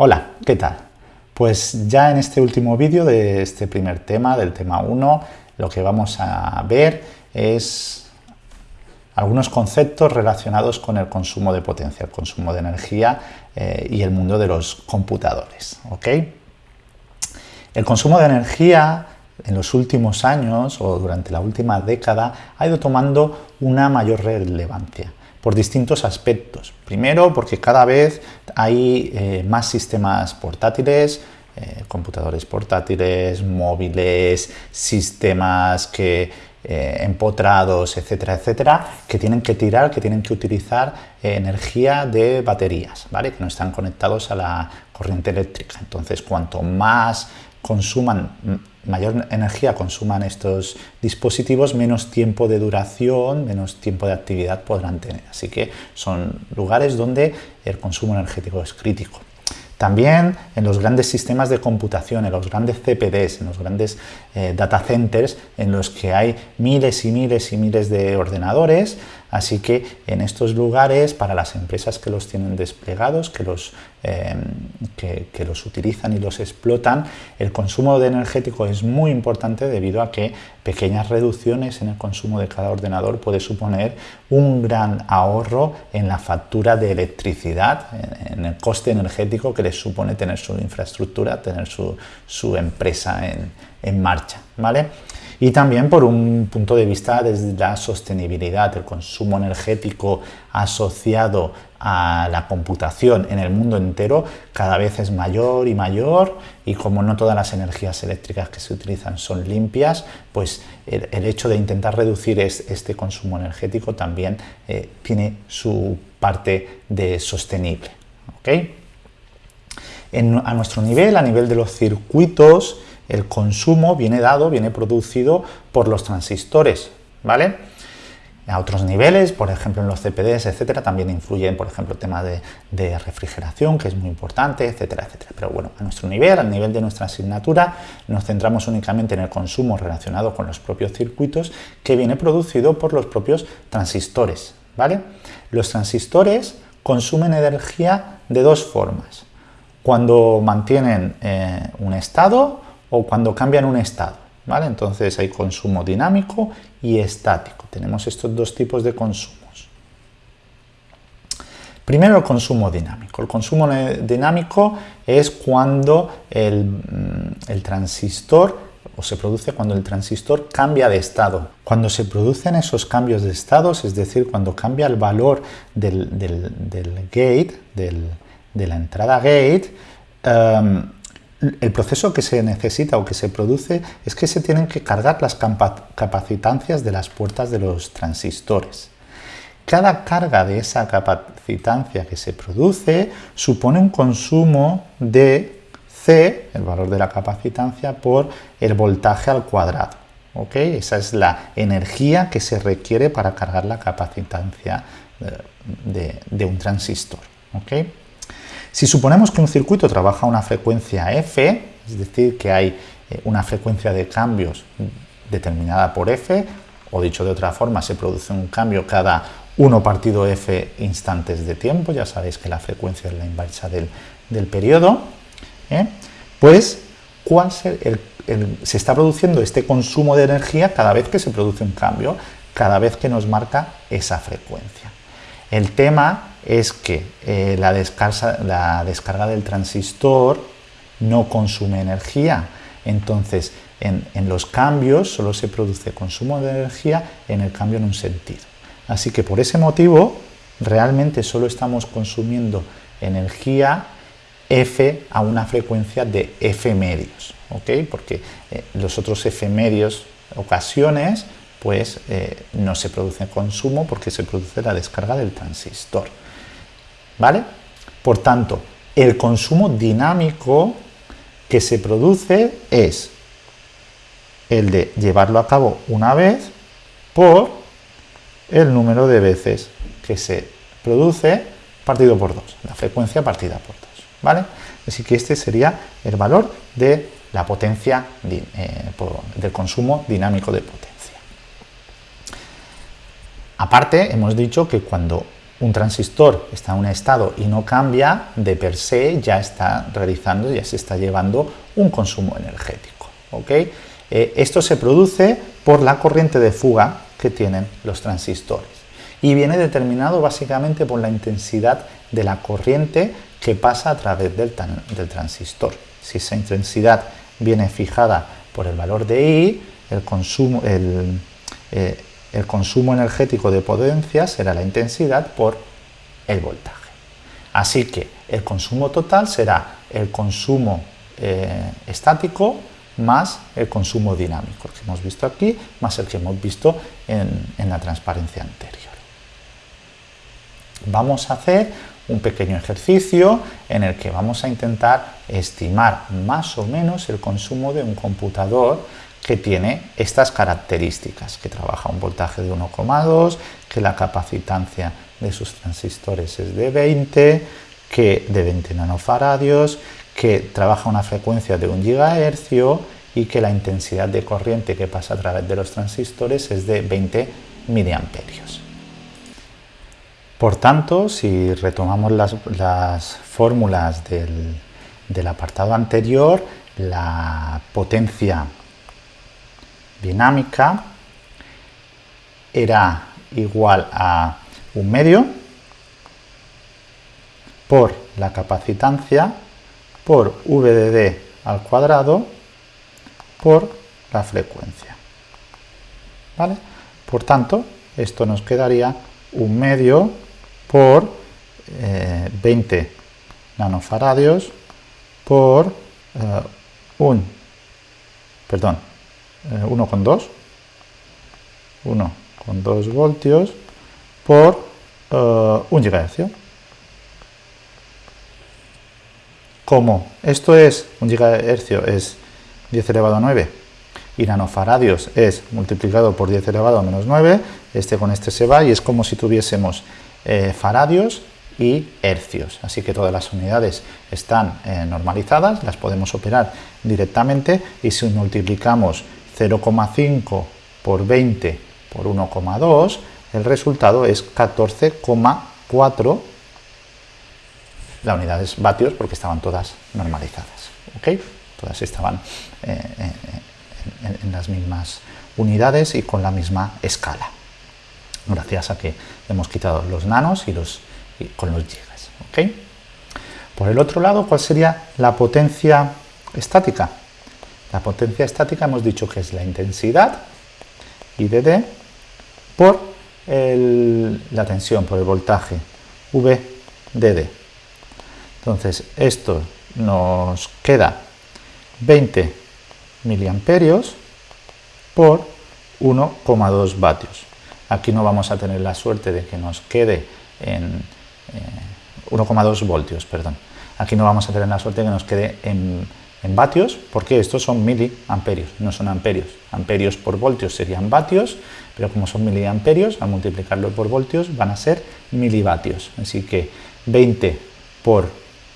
Hola, ¿qué tal? Pues ya en este último vídeo de este primer tema, del tema 1, lo que vamos a ver es algunos conceptos relacionados con el consumo de potencia, el consumo de energía eh, y el mundo de los computadores. El consumo de energía en los últimos años o durante la última década ha ido tomando una mayor relevancia por distintos aspectos. Primero, porque cada vez hay eh, más sistemas portátiles, eh, computadores portátiles, móviles, sistemas que eh, empotrados, etcétera, etcétera, que tienen que tirar, que tienen que utilizar energía de baterías, ¿vale? Que no están conectados a la corriente eléctrica. Entonces, cuanto más consuman mayor energía consuman estos dispositivos, menos tiempo de duración, menos tiempo de actividad podrán tener. Así que son lugares donde el consumo energético es crítico. También en los grandes sistemas de computación, en los grandes CPDs, en los grandes eh, data centers, en los que hay miles y miles y miles de ordenadores, así que en estos lugares, para las empresas que los tienen desplegados, que los, em, que, los utilizan y los explotan, el consumo de energético es muy importante debido a que pequeñas reducciones en el consumo de cada ordenador puede suponer un gran ahorro en la factura de electricidad, en el coste energético que les supone tener su infraestructura, tener su, su empresa en, en marcha. ¿vale? Y también por un punto de vista desde la sostenibilidad, el consumo energético asociado a la computación en el mundo entero cada vez es mayor y mayor y como no todas las energías eléctricas que se utilizan son limpias, pues el, hecho de intentar reducir este consumo energético también eh, tiene su parte de sostenible. a nuestro nivel, a nivel de los circuitos, el consumo viene dado, viene producido por los transistores, ¿vale? A otros niveles, por ejemplo en los CPDs, etcétera, también influyen, por ejemplo, temas de, de, refrigeración, que es muy importante, etcétera, etcétera. Pero bueno, a nuestro nivel, al nivel de nuestra asignatura, nos centramos únicamente en el consumo relacionado con los propios circuitos, que viene producido por los propios transistores, ¿vale? Los transistores consumen energía de dos formas. Cuando mantienen eh, un estado o cuando cambian un estado. ¿vale? Entonces hay consumo dinámico y estático. Tenemos estos dos tipos de consumos. Primero el consumo dinámico. El consumo dinámico es cuando el, mm, el transistor o se produce cuando el transistor cambia de estado. Cuando se producen esos cambios de estados, es decir, cuando cambia el valor del, gate, de la entrada gate, em, el proceso que se necesita o que se produce es que se tienen que cargar las capacitancias de las puertas de los transistores. Cada carga de esa capacitancia que se produce supone un consumo de C, el valor de la capacitancia, por el voltaje al cuadrado. ¿okay? Esa es la energía que se requiere para cargar la capacitancia eh, de, un transistor. ¿okay? Si suponemos que un circuito trabaja a una frecuencia f, es decir, que hay eh, una frecuencia de cambios determinada por f, o dicho de otra forma, se produce un cambio cada 1 partido f instantes de tiempo, ya sabéis que la frecuencia es la inversa del, periodo, ¿eh? pues ¿cuál se está produciendo este consumo de energía cada vez que se produce un cambio, cada vez que nos marca esa frecuencia. El tema es que eh, la, descarga, del transistor no consume energía. Entonces, en, los cambios solo se produce consumo de energía en el cambio en un sentido. Así que por ese motivo, realmente solo estamos consumiendo energía F a una frecuencia de F medios, ¿ok? Porque eh, los otros F medios ocasiones pues eh, no se produce consumo porque se produce la descarga del transistor. ¿Vale? Por tanto, el consumo dinámico que se produce es el de llevarlo a cabo una vez por el número de veces que se produce partido por dos, la frecuencia partida por dos. ¿vale? Así que este sería el valor de la potencia eh, del consumo dinámico de potencia. Aparte, hemos dicho que cuando un transistor está en un estado y no cambia, de per se ya está realizando, ya se está llevando un consumo energético. Eh, esto se produce por la corriente de fuga que tienen los transistores y viene determinado básicamente por la intensidad de la corriente que pasa a través del, transistor. Si esa intensidad viene fijada por el valor de I, el consumo, el, eh, el consumo energético de potencia será la intensidad por el voltaje. Así que el consumo total será el consumo eh, estático más el consumo dinámico, el que hemos visto aquí, más el que hemos visto en, en la transparencia anterior. Vamos a hacer un pequeño ejercicio en el que vamos a intentar estimar más o menos el consumo de un computador que tiene estas características, que trabaja un voltaje de 1,2, que la capacitancia de sus transistores es de 20, que de 20 nanofaradios, que trabaja una frecuencia de 1 GHz y que la intensidad de corriente que pasa a través de los transistores es de 20 miliamperios. Por tanto, si retomamos las, fórmulas del apartado anterior, la potencia dinámica era igual a un medio por la capacitancia por VDD al cuadrado por la frecuencia. ¿Vale? Por tanto, esto nos quedaría un medio por 20 eh, nanofaradios por eh, un, perdón, 1,2 eh, 1,2 voltios por 1 uh, GHz. Como esto es 1 GHz es 10 elevado a 9 y nanofaradios es multiplicado por 10 elevado a menos 9, este con este se va y es como si tuviésemos eh, faradios y hercios. Así que todas las unidades están eh, normalizadas, las podemos operar directamente y si multiplicamos 0,5 por 20 por 1,2, el resultado es 14,4 la unidad es vatios porque estaban todas normalizadas. ¿ok? Todas estaban eh, eh, en, las mismas unidades y con la misma escala. Gracias a que hemos quitado los nanos y los con los gigas. ¿ok? Por el otro lado, ¿cuál sería la potencia estática? La potencia estática hemos dicho que es la intensidad, IDD, por la tensión, por el voltaje, VDD. Entonces, esto nos queda 20 miliamperios por 1,2 vatios. Aquí no vamos a tener la suerte de que nos quede en 1,2 eh, voltios, perdón. Aquí no vamos a tener la suerte de que nos quede en en vatios, porque estos son miliamperios, no son amperios. Amperios por voltios serían vatios, pero como son miliamperios, al multiplicarlo por voltios van a ser milivatios. Así que 20 por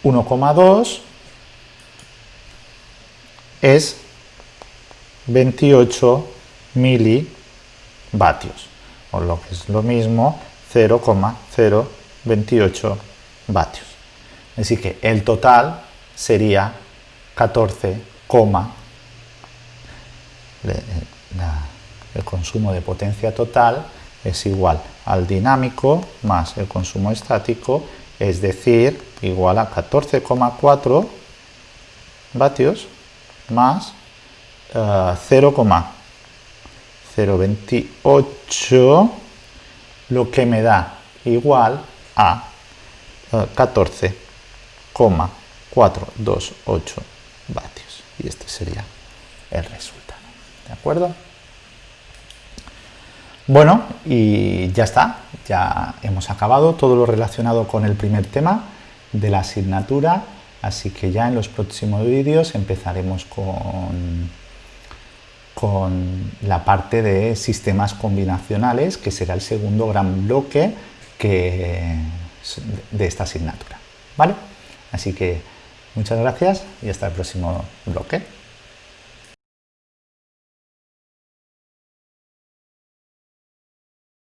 1,2 es 28 milivatios, o lo que es lo mismo 0,028 vatios. Así que el total sería 14, el consumo de potencia total es igual al dinámico más el consumo estático, es decir, igual a 14,4 vatios más 0,028, eh, lo que me da igual a 14,428 vatios. Y este sería el resultado. ¿De acuerdo? Bueno, y ya está, ya hemos acabado todo lo relacionado con el primer tema de la asignatura, así que ya en los próximos vídeos empezaremos con, con la parte de sistemas combinacionales, que será el segundo gran bloque que, de esta asignatura. ¿Vale? Así que Muchas gracias y hasta el próximo bloque.